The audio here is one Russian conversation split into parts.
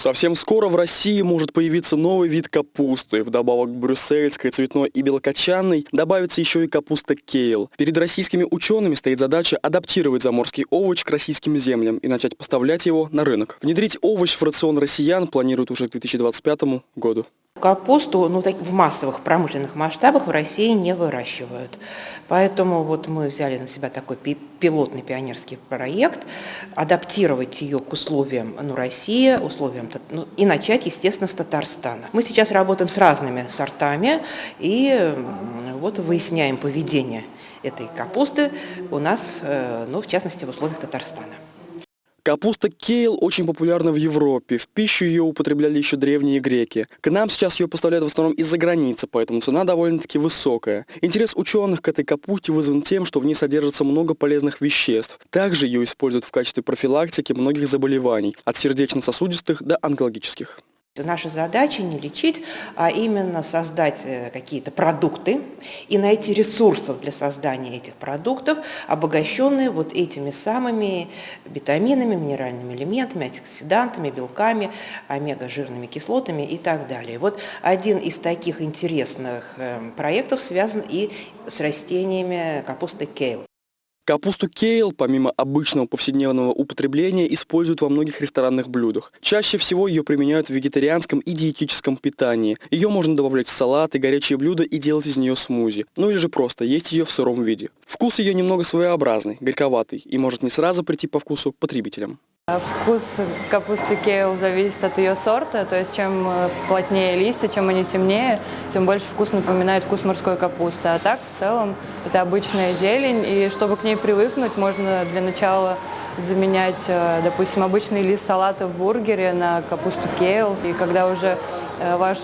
Совсем скоро в России может появиться новый вид капусты. Вдобавок к брюссельской, цветной и белокочанной добавится еще и капуста кейл. Перед российскими учеными стоит задача адаптировать заморский овощ к российским землям и начать поставлять его на рынок. Внедрить овощ в рацион россиян планируют уже к 2025 году. Капусту ну, так, в массовых промышленных масштабах в России не выращивают. Поэтому вот мы взяли на себя такой пилотный пионерский проект, адаптировать ее к условиям ну, России, условиям, ну, и начать, естественно, с Татарстана. Мы сейчас работаем с разными сортами и вот выясняем поведение этой капусты у нас, э, ну, в частности, в условиях Татарстана. Капуста кейл очень популярна в Европе. В пищу ее употребляли еще древние греки. К нам сейчас ее поставляют в основном из-за границы, поэтому цена довольно-таки высокая. Интерес ученых к этой капусте вызван тем, что в ней содержится много полезных веществ. Также ее используют в качестве профилактики многих заболеваний, от сердечно-сосудистых до онкологических. Наша задача не лечить, а именно создать э, какие-то продукты и найти ресурсов для создания этих продуктов, обогащенные вот этими самыми витаминами, минеральными элементами, антиоксидантами, белками, омега-жирными кислотами и так далее. Вот один из таких интересных э, проектов связан и с растениями капусты кейл. Капусту кейл, помимо обычного повседневного употребления, используют во многих ресторанных блюдах. Чаще всего ее применяют в вегетарианском и диетическом питании. Ее можно добавлять в салаты, горячие блюда и делать из нее смузи. Ну или же просто есть ее в сыром виде. Вкус ее немного своеобразный, горьковатый и может не сразу прийти по вкусу потребителям. Вкус капусты кейл зависит от ее сорта, то есть чем э, плотнее листья, чем они темнее, тем больше вкус напоминает вкус морской капусты. А так, в целом, это обычная зелень, и чтобы к ней привыкнуть, можно для начала заменять, э, допустим, обычный лист салата в бургере на капусту кейл. И когда уже э, ваш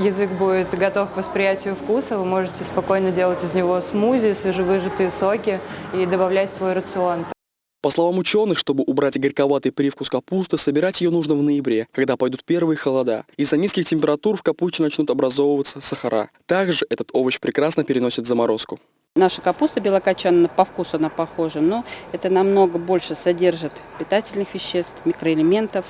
язык будет готов к восприятию вкуса, вы можете спокойно делать из него смузи, свежевыжатые соки и добавлять в свой рацион. По словам ученых, чтобы убрать горьковатый привкус капусты, собирать ее нужно в ноябре, когда пойдут первые холода. Из-за низких температур в капусте начнут образовываться сахара. Также этот овощ прекрасно переносит заморозку. Наша капуста белокочанная, по вкусу она похожа, но это намного больше содержит питательных веществ, микроэлементов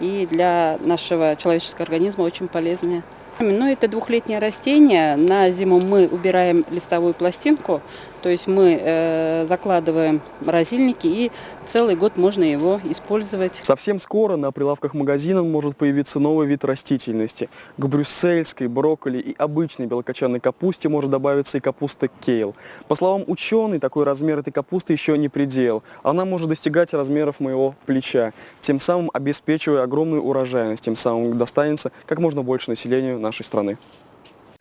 и для нашего человеческого организма очень полезная. Ну, это двухлетнее растение. На зиму мы убираем листовую пластинку, то есть мы э, закладываем морозильники и целый год можно его использовать. Совсем скоро на прилавках магазинов может появиться новый вид растительности. К брюссельской, брокколи и обычной белокочанной капусте может добавиться и капуста кейл. По словам ученых, такой размер этой капусты еще не предел. Она может достигать размеров моего плеча, тем самым обеспечивая огромную урожайность, тем самым достанется как можно больше населению нашей страны.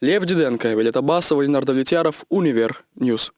Лев Диденко, Вилета Басова, Ленардо Влетьяров, Универ News.